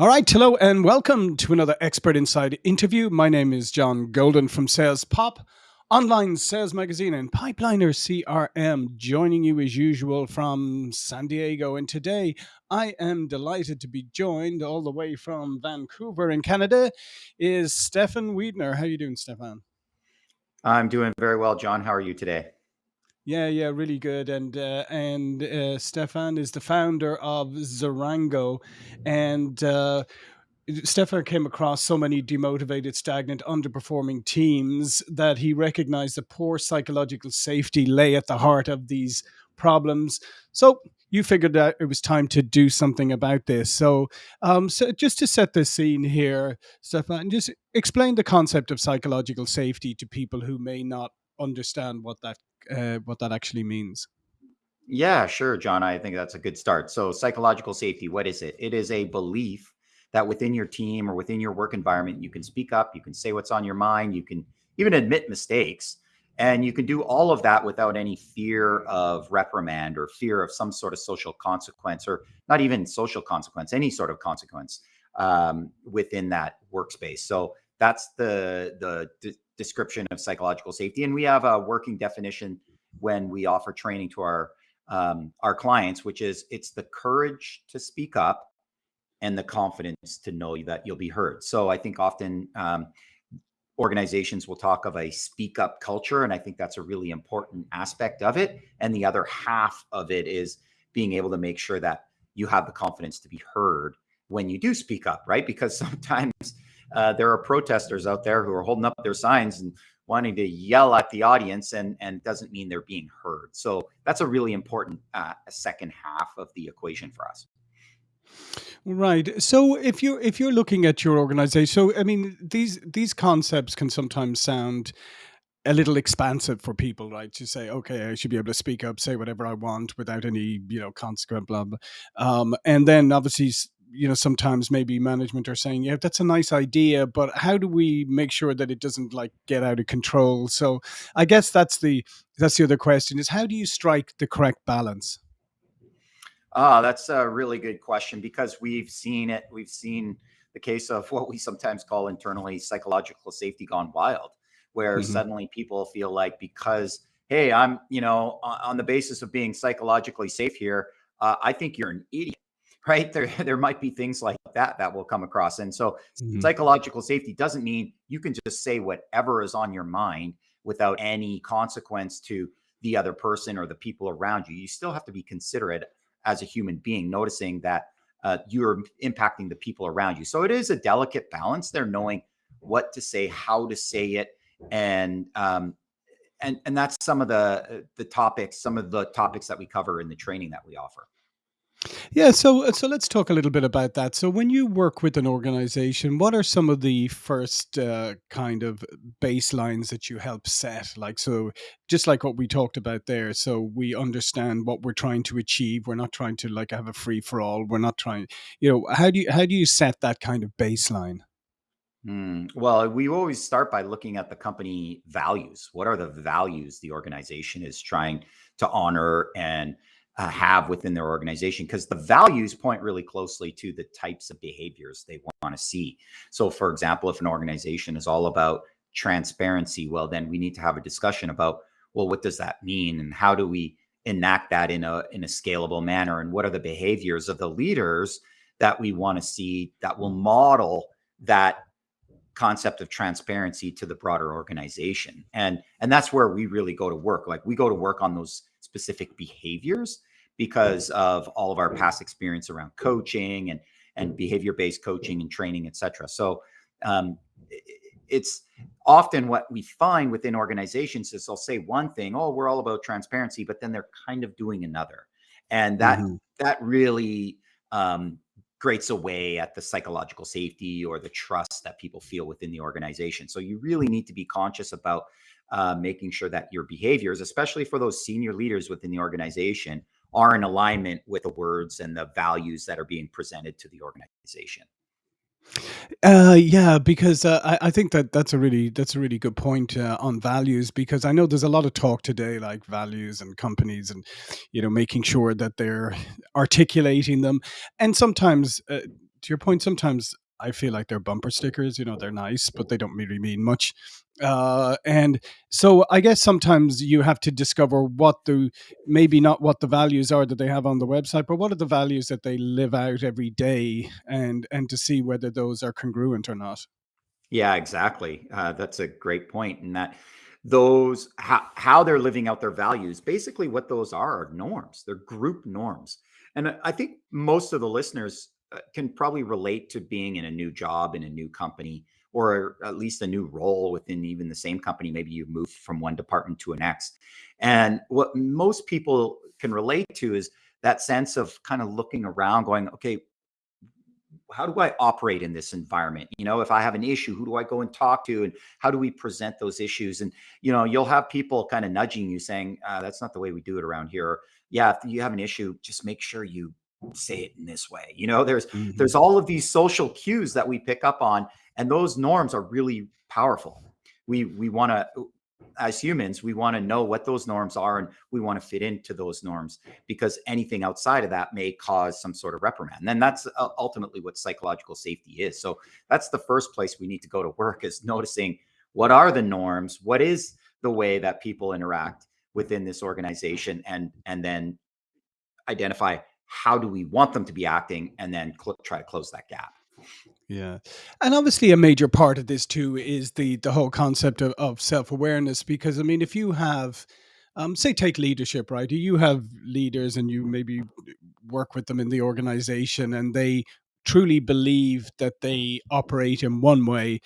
All right, hello and welcome to another Expert Insights interview. My name is John Golden from Sales Pop, online sales magazine, and Pipeliner CRM, joining you as usual from San Diego. And today I am delighted to be joined all the way from Vancouver in Canada is Stefan Wiedner. How are you doing, Stefan? I'm doing very well, John. How are you today? Yeah, yeah, really good. And uh, and uh, Stefan is the founder of Zarango, and uh, Stefan came across so many demotivated, stagnant, underperforming teams that he recognized that poor psychological safety lay at the heart of these problems. So you figured that it was time to do something about this. So, um, so just to set the scene here, Stefan, just explain the concept of psychological safety to people who may not understand what that uh, what that actually means. Yeah, sure, John. I think that's a good start. So, psychological safety, what is it? It is a belief that within your team or within your work environment, you can speak up, you can say what's on your mind, you can even admit mistakes, and you can do all of that without any fear of reprimand or fear of some sort of social consequence, or not even social consequence, any sort of consequence um, within that workspace. So, that's the the description of psychological safety, and we have a working definition when we offer training to our um, our clients, which is it's the courage to speak up and the confidence to know that you'll be heard. So I think often um, organizations will talk of a speak up culture, and I think that's a really important aspect of it. And the other half of it is being able to make sure that you have the confidence to be heard when you do speak up, right? Because sometimes uh, there are protesters out there who are holding up their signs and wanting to yell at the audience and and doesn't mean they're being heard so that's a really important uh, second half of the equation for us right so if you're if you're looking at your organization so i mean these these concepts can sometimes sound a little expansive for people, right? To say, okay, I should be able to speak up, say whatever I want without any, you know, consequent blah blah. Um, and then obviously you know sometimes maybe management are saying yeah that's a nice idea but how do we make sure that it doesn't like get out of control? So i guess that's the that's the other question is how do you strike the correct balance? Ah that's a really good question because we've seen it we've seen the case of what we sometimes call internally psychological safety gone wild where mm-hmm. suddenly people feel like because hey i'm you know on the basis of being psychologically safe here uh, i think you're an idiot right? There, there might be things like that that will come across. And so mm-hmm. psychological safety doesn't mean you can just say whatever is on your mind without any consequence to the other person or the people around you. You still have to be considerate as a human being, noticing that uh, you're impacting the people around you. So it is a delicate balance there, knowing what to say, how to say it, and um, and and that's some of the the topics, some of the topics that we cover in the training that we offer. Yeah, so uh, so let's talk a little bit about that. So when you work with an organization, what are some of the first uh, kind of baselines that you help set? Like so just like what we talked about there, so we understand what we're trying to achieve. We're not trying to like have a free for all. We're not trying, you know, how do you how do you set that kind of baseline? Hmm. Well, we always start by looking at the company values. What are the values the organization is trying to honor and uh, have within their organization because the values point really closely to the types of behaviors they want to see. So, for example, if an organization is all about transparency, well, then we need to have a discussion about well, what does that mean, and how do we enact that in a in a scalable manner, and what are the behaviors of the leaders that we want to see that will model that concept of transparency to the broader organization? And and that's where we really go to work. Like we go to work on those specific behaviors because of all of our past experience around coaching and and behavior based coaching and training, et cetera. So um, it's often what we find within organizations is they'll say one thing, oh, we're all about transparency, but then they're kind of doing another, and that mm-hmm. that really um, grates away at the psychological safety or the trust that people feel within the organization. So you really need to be conscious about uh, making sure that your behaviors, especially for those senior leaders within the organization, are in alignment with the words and the values that are being presented to the organization. Uh, yeah, because uh, I, I think that that's a really that's a really good point uh, on values because I know there's a lot of talk today like values and companies and you know making sure that they're articulating them and sometimes uh, to your point, sometimes I feel like they're bumper stickers. You know, they're nice, but they don't really mean much. Uh, and so I guess sometimes you have to discover what the maybe not what the values are that they have on the website, but what are the values that they live out every day, and and to see whether those are congruent or not. Yeah, exactly. Uh, that's a great point. And that those how, how they're living out their values, basically what those are are norms. They're group norms. And I think most of the listeners can probably relate to being in a new job in a new company or at least a new role within even the same company. Maybe you moved from one department to a next. And what most people can relate to is that sense of kind of looking around, going, okay, how do I operate in this environment? You know, if I have an issue, who do I go and talk to, and how do we present those issues? And you know, you'll have people kind of nudging you, saying, uh, "That's not the way we do it around here." Or, yeah, if you have an issue, just make sure you say it in this way. You know, there's Mhm. there's all of these social cues that we pick up on, and those norms are really powerful. We we want to as humans, we want to know what those norms are and we want to fit into those norms because anything outside of that may cause some sort of reprimand. And that's uh, ultimately what psychological safety is. So that's the first place we need to go to work is noticing what are the norms, what is the way that people interact within this organization and and then identify how do we want them to be acting and then try to close that gap. Yeah. And obviously a major part of this too is the the whole concept of, of self-awareness because I mean if you have um say take leadership, right? You have leaders and you maybe work with them in the organization and they truly believe that they operate in one way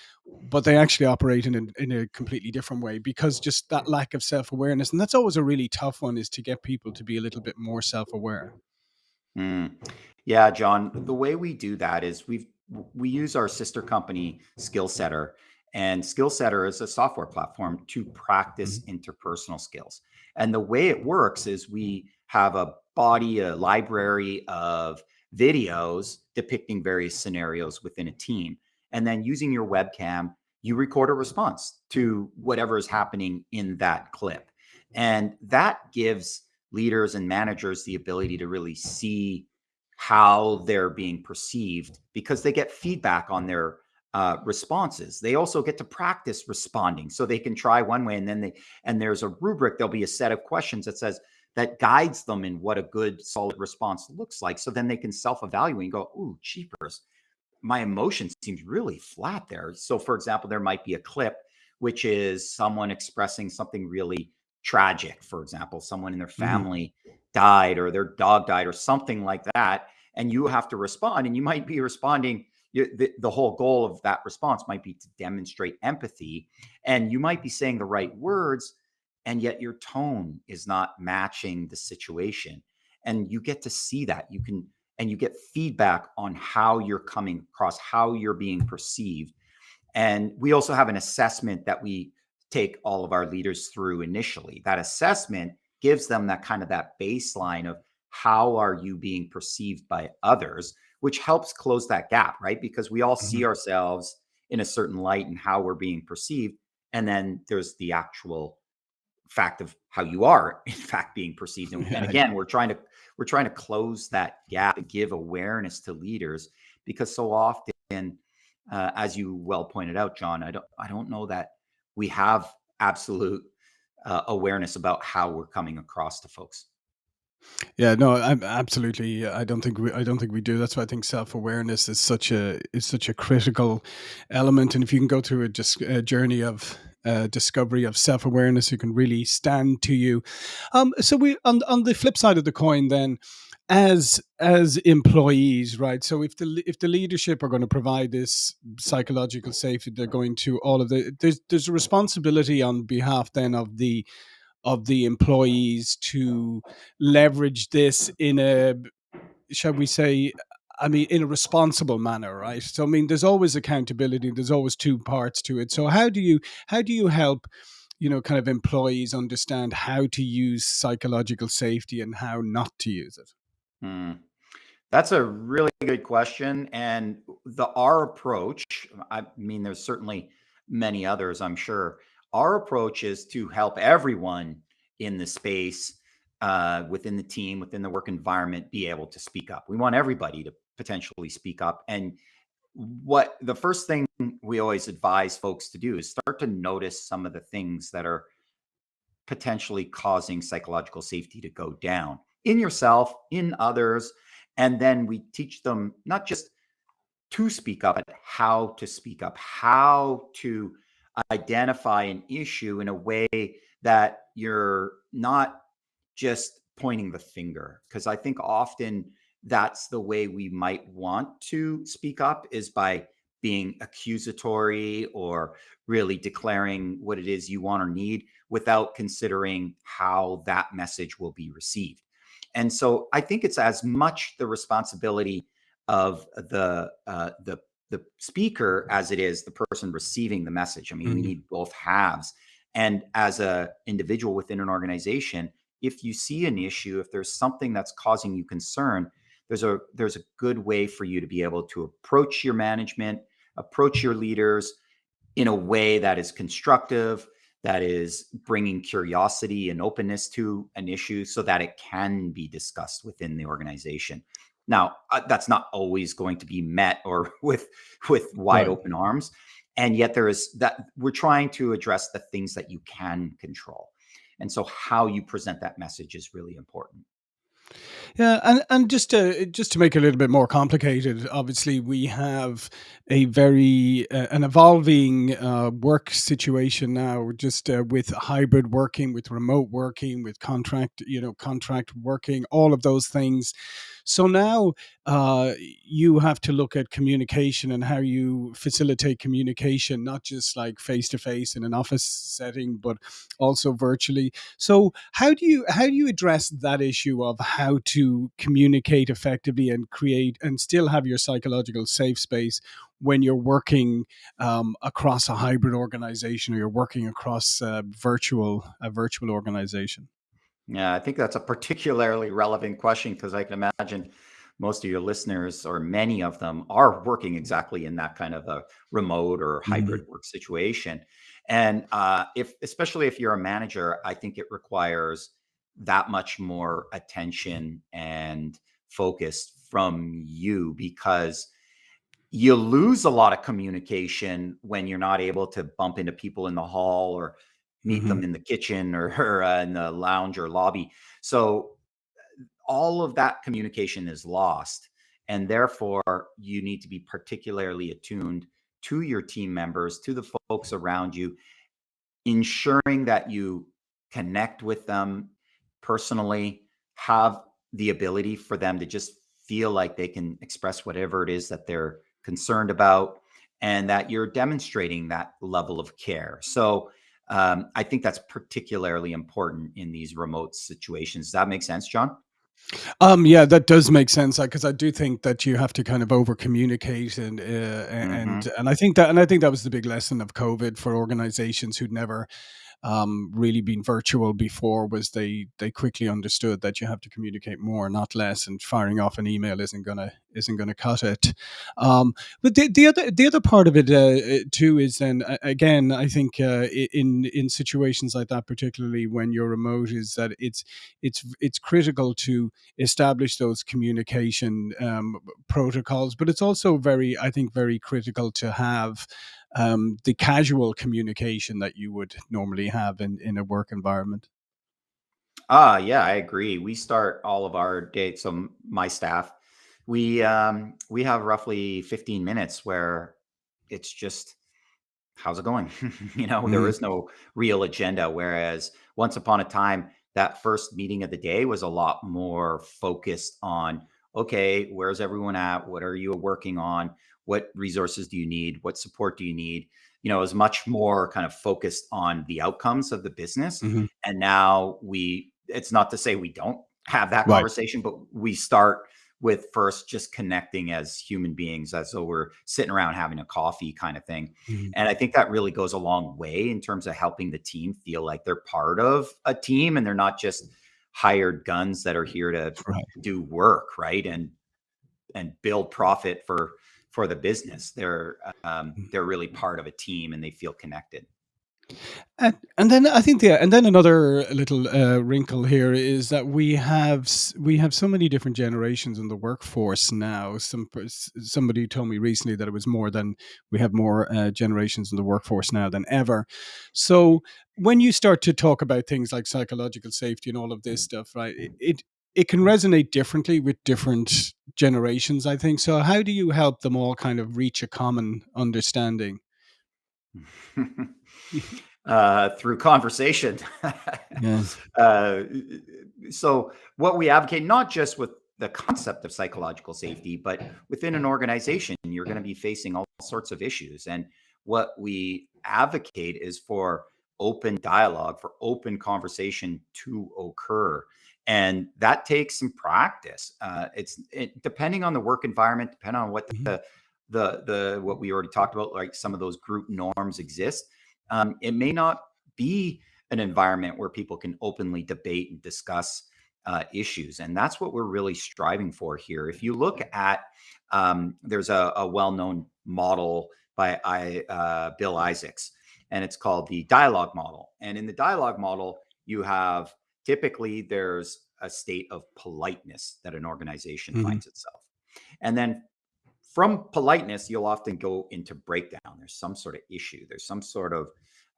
but they actually operate in a, in a completely different way because just that lack of self-awareness and that's always a really tough one is to get people to be a little bit more self-aware Mm. Yeah, John, the way we do that is we've we use our sister company Skillsetter, and Skillsetter is a software platform to practice Mhm. interpersonal skills. And the way it works is we have a body, a library of videos depicting various scenarios within a team. And then using your webcam, you record a response to whatever is happening in that clip. And that gives leaders and managers the ability to really see how they're being perceived because they get feedback on their uh, responses. They also get to practice responding, so they can try one way, and then they and there's a rubric. There'll be a set of questions that says that guides them in what a good solid response looks like. So then they can self-evaluate and go, "Ooh, cheapers! my emotion seems really flat there. So, for example, there might be a clip which is someone expressing something really tragic. For example, someone in their Mhm. family died or their dog died or something like that. And you have to respond, and you might be responding. The, the whole goal of that response might be to demonstrate empathy, and you might be saying the right words, and yet your tone is not matching the situation. And you get to see that. You can and you get feedback on how you're coming across, how you're being perceived. And we also have an assessment that we take all of our leaders through initially. That assessment gives them that kind of that baseline of how are you being perceived by others, which helps close that gap, right? Because we all see Mhm. ourselves in a certain light and how we're being perceived. And then there's the actual fact of how you are in fact being perceived and, and again we're trying to we're trying to close that gap and give awareness to leaders because so often uh, as you well pointed out john i don't i don't know that we have absolute uh, awareness about how we're coming across to folks Yeah, no, I'm absolutely. I don't think we. I don't think we do. That's why I think self awareness is such a is such a critical element. And if you can go through a, dis, a journey of uh, discovery of self awareness, it can really stand to you. Um, so we on on the flip side of the coin, then, as as employees, right? So if the if the leadership are going to provide this psychological safety, they're going to all of the there's there's a responsibility on behalf then of the of the employees to leverage this in a shall we say i mean in a responsible manner right? So i mean there's always accountability there's always two parts to it. So how do you how do you help you know kind of employees understand how to use psychological safety and how not to use it Hmm. That's a really good question. And the our approach, I mean, there's certainly many others, I'm sure. Our approach is to help everyone in the space uh, within the team, within the work environment, be able to speak up. We want everybody to potentially speak up. And what the first thing we always advise folks to do is start to notice some of the things that are potentially causing psychological safety to go down in yourself, in others. And then we teach them not just to speak up, but how to speak up, how to identify an issue in a way that you're not just pointing the finger. Because I think often that's the way we might want to speak up is by being accusatory or really declaring what it is you want or need without considering how that message will be received. And so I think it's as much the responsibility of the uh, the the speaker as it is the person receiving the message. I mean, mm-hmm. we need both halves. And as a individual within an organization, if you see an issue, if there's something that's causing you concern, there's a there's a good way for you to be able to approach your management, approach your leaders in a way that is constructive, that is bringing curiosity and openness to an issue so that it can be discussed within the organization. Now, uh, that's not always going to be met or with with wide right. open arms, and yet there is that we're trying to address the things that you can control. And so how you present that message is really important. Yeah, and and just to just to make it a little bit more complicated, obviously we have a very uh, an evolving uh, work situation now, just uh, with hybrid working, with remote working, with contract, you know, contract working, all of those things. So now uh, you have to look at communication and how you facilitate communication, not just like face to face in an office setting, but also virtually. So how do you how do you address that issue of how to communicate effectively and create and still have your psychological safe space when you're working um, across a hybrid organization or you're working across a virtual a virtual organization? Yeah, I think that's a particularly relevant question because I can imagine most of your listeners or many of them are working exactly in that kind of a remote or hybrid mm-hmm. work situation. And uh, if, especially if you're a manager, I think it requires that much more attention and focus from you because you lose a lot of communication when you're not able to bump into people in the hall or meet mm-hmm. them in the kitchen or, or uh, in the lounge or lobby. So all of that communication is lost. And therefore, you need to be particularly attuned to your team members, to the folks around you, ensuring that you connect with them personally, have the ability for them to just feel like they can express whatever it is that they're concerned about, and that you're demonstrating that level of care. So, um, I think that's particularly important in these remote situations. Does that make sense, John? Um, yeah, that does make sense because I do think that you have to kind of over communicate and uh, and mm-hmm. and I think that and I think that was the big lesson of COVID for organizations who'd never um, really been virtual before was they they quickly understood that you have to communicate more, not less, and firing off an email isn't gonna isn't gonna cut it. Um, but the, the other the other part of it uh, too is then again I think uh, in in situations like that, particularly when you're remote, is that it's it's it's critical to establish those communication um, protocols, but it's also very I think very critical to have um, the casual communication that you would normally have in, in a work environment. Ah, yeah, I agree. We start all of our dates. So my staff, we um, we have roughly 15 minutes where it's just how's it going? you know, mm-hmm. there is no real agenda. Whereas once upon a time, that first meeting of the day was a lot more focused on okay, where's everyone at? What are you working on? What resources do you need what support do you need you know is much more kind of focused on the outcomes of the business mm-hmm. and now we it's not to say we don't have that right. conversation but we start with first just connecting as human beings as though we're sitting around having a coffee kind of thing mm-hmm. and i think that really goes a long way in terms of helping the team feel like they're part of a team and they're not just hired guns that are here to right. do work right and and build profit for for the business. They're um, mm. they're really part of a team and they feel connected. And and then I think yeah, and then another little, uh, wrinkle here is that we have we have so many different generations in the workforce now. Some somebody told me recently that it was more than we have more, uh, generations in the workforce now than ever. So, when you start to talk about things like psychological safety and all of this stuff, right, it it it can resonate differently with different generations, I think. So how do you help them all kind of reach a common understanding? uh, through conversation. Yeah. uh, so, what we advocate, not just with the concept of psychological safety, but within an organization, you're going to be facing all sorts of issues. And what we advocate is for open dialogue, for open conversation to occur. And that takes some practice. Uh, it's it, depending on the work environment, depending on what Mhm. the the the what we already talked about, like some of those group norms exist um, it may not be an environment where people can openly debate and discuss uh, issues. And that's what we're really striving for here. If you look at, um, there's a, a well known model by I, uh, Bill Isaacs, and it's called the dialogue model. And in the dialogue model, you have typically there's a state of politeness that an organization Mhm. finds itself. And then from politeness, you'll often go into breakdown. There's some sort of issue. There's some sort of,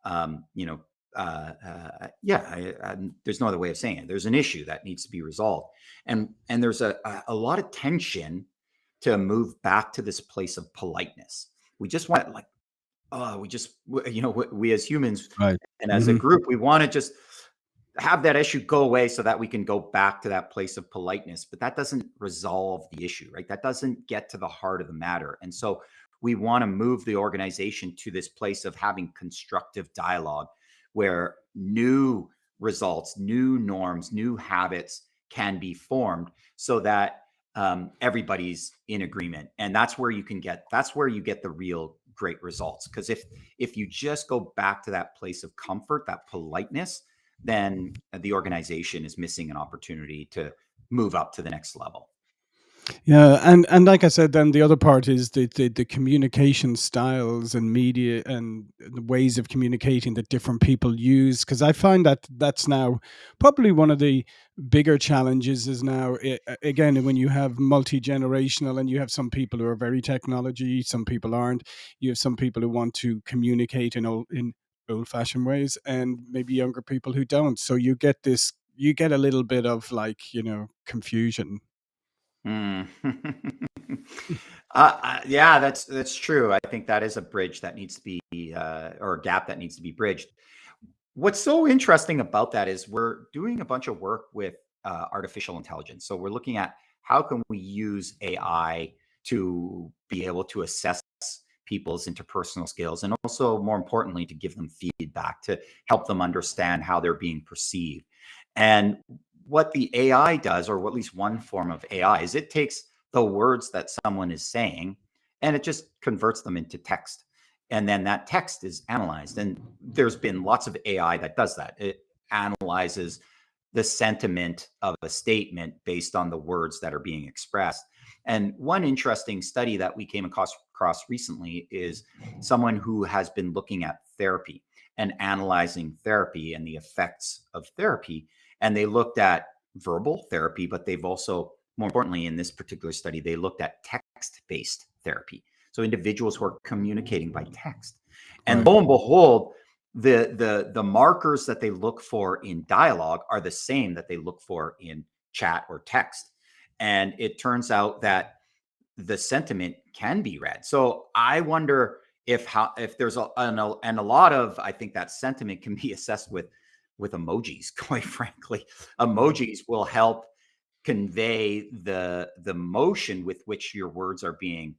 um, you know, uh, uh, yeah. I, I, there's no other way of saying it. There's an issue that needs to be resolved, and and there's a a, a lot of tension to move back to this place of politeness. We just want like, oh, we just you know we, we as humans Right. and as a Mhm. group, we want to just have that issue go away so that we can go back to that place of politeness. But that doesn't resolve the issue, right? That doesn't get to the heart of the matter. And so we want to move the organization to this place of having constructive dialogue where new results, new norms, new habits can be formed so that um, everybody's in agreement. And that's where you can get, that's where you get the real great results. Because if, if you just go back to that place of comfort, that politeness, then uh, the organization is missing an opportunity to move up to the next level. Yeah, and and like I said, then the other part is the the, the communication styles and media and the ways of communicating that different people use. Because I find that that's now probably one of the bigger challenges. Is now again when you have multi generational and you have some people who are very technology, some people aren't. You have some people who want to communicate in old in old fashioned ways, and maybe younger people who don't. So you get this. You get a little bit of like you know confusion. Mm. uh, uh, yeah, that's that's true. I think that is a bridge that needs to be, uh, or a gap that needs to be bridged. What's so interesting about that is we're doing a bunch of work with uh, artificial intelligence. So we're looking at how can we use AI to be able to assess people's interpersonal skills and also more importantly to give them feedback to help them understand how they're being perceived. And what the AI does, or at least one form of AI, is it takes the words that someone is saying and it just converts them into text. And then that text is analyzed and there's been lots of ai that does that. It analyzes the sentiment of a statement based on the words that are being expressed and one interesting study that we came across, across recently is someone who has been looking at therapy and analyzing therapy and the effects of therapy and they looked at verbal therapy but they've also more importantly in this particular study they looked at text based therapy so individuals who are communicating by text. And Right. lo and behold, the the the markers that they look for in dialogue are the same that they look for in chat or text. And it turns out that the sentiment can be read. So I wonder if how if there's a and a, and a lot of I think that sentiment can be assessed with with emojis. Quite frankly, emojis will help convey the the motion with which your words are being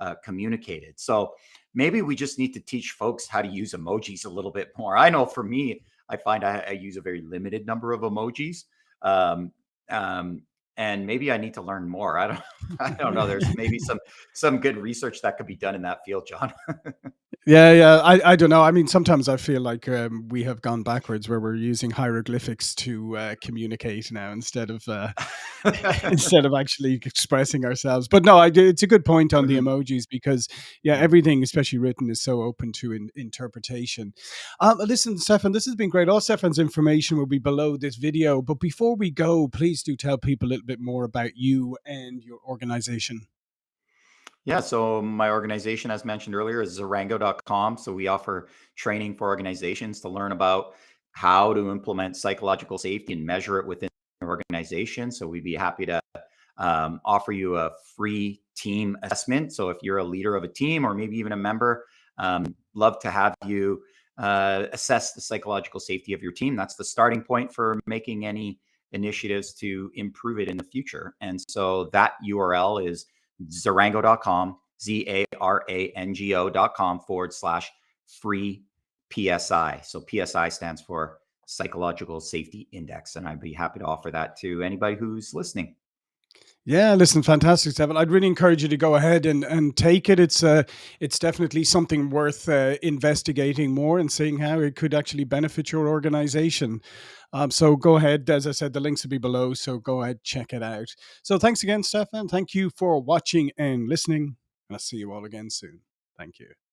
uh, communicated. So maybe we just need to teach folks how to use emojis a little bit more. I know for me, I find I, I use a very limited number of emojis, um, um, and maybe I need to learn more. I don't, I don't know. There's maybe some some good research that could be done in that field, John. Yeah, yeah. I I don't know. I mean, sometimes I feel like, um, we have gone backwards where we're using hieroglyphics to, uh, communicate now instead of, uh, instead of actually expressing ourselves. But no, I do it's a good point on the Mhm. emojis because, yeah, everything, especially written, is so open to in interpretation. Um, listen, Stefan, this has been great. All Stefan's information will be below this video, but before we go, please do tell people a little bit more about you and your organization. Yeah, so my organization, as mentioned earlier, is Zarango.com. So we offer training for organizations to learn about how to implement psychological safety and measure it within an organization. So we'd be happy to um, offer you a free team assessment. So if you're a leader of a team or maybe even a member, um, love to have you uh, assess the psychological safety of your team. That's the starting point for making any initiatives to improve it in the future. And so that URL is zarango.com, Z A R A N G O.com forward slash free PSI. So PSI stands for Psychological Safety Index. And I'd be happy to offer that to anybody who's listening. Yeah, listen, fantastic, Stefan. I'd really encourage you to go ahead and, and take it. It's uh, it's definitely something worth uh, investigating more and seeing how it could actually benefit your organization. Um, so go ahead. As I said, the links will be below. So go ahead, check it out. So thanks again, Stefan. Thank you for watching and listening. And I'll see you all again soon. Thank you.